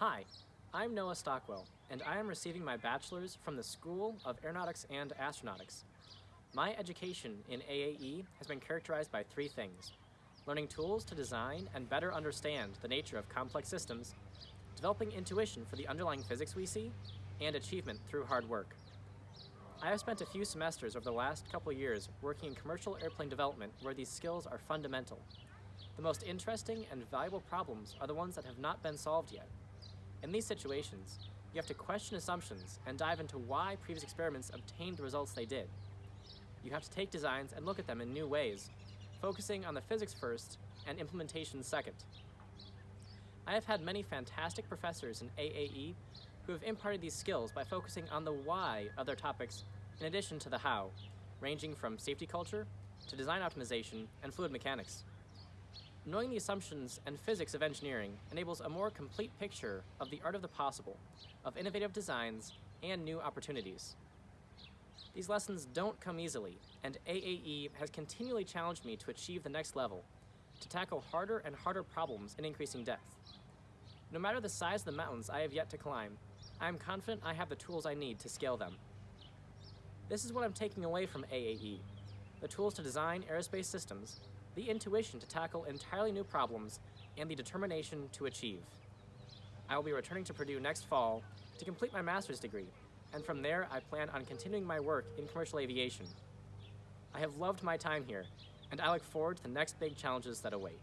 Hi, I'm Noah Stockwell, and I am receiving my bachelor's from the School of Aeronautics and Astronautics. My education in AAE has been characterized by three things. Learning tools to design and better understand the nature of complex systems, developing intuition for the underlying physics we see, and achievement through hard work. I have spent a few semesters over the last couple years working in commercial airplane development where these skills are fundamental. The most interesting and valuable problems are the ones that have not been solved yet. In these situations, you have to question assumptions and dive into why previous experiments obtained the results they did. You have to take designs and look at them in new ways, focusing on the physics first and implementation second. I have had many fantastic professors in AAE who have imparted these skills by focusing on the why of their topics in addition to the how, ranging from safety culture to design optimization and fluid mechanics. Knowing the assumptions and physics of engineering enables a more complete picture of the art of the possible, of innovative designs, and new opportunities. These lessons don't come easily, and AAE has continually challenged me to achieve the next level, to tackle harder and harder problems in increasing depth. No matter the size of the mountains I have yet to climb, I am confident I have the tools I need to scale them. This is what I'm taking away from AAE, the tools to design aerospace systems, the intuition to tackle entirely new problems, and the determination to achieve. I will be returning to Purdue next fall to complete my master's degree, and from there I plan on continuing my work in commercial aviation. I have loved my time here, and I look forward to the next big challenges that await.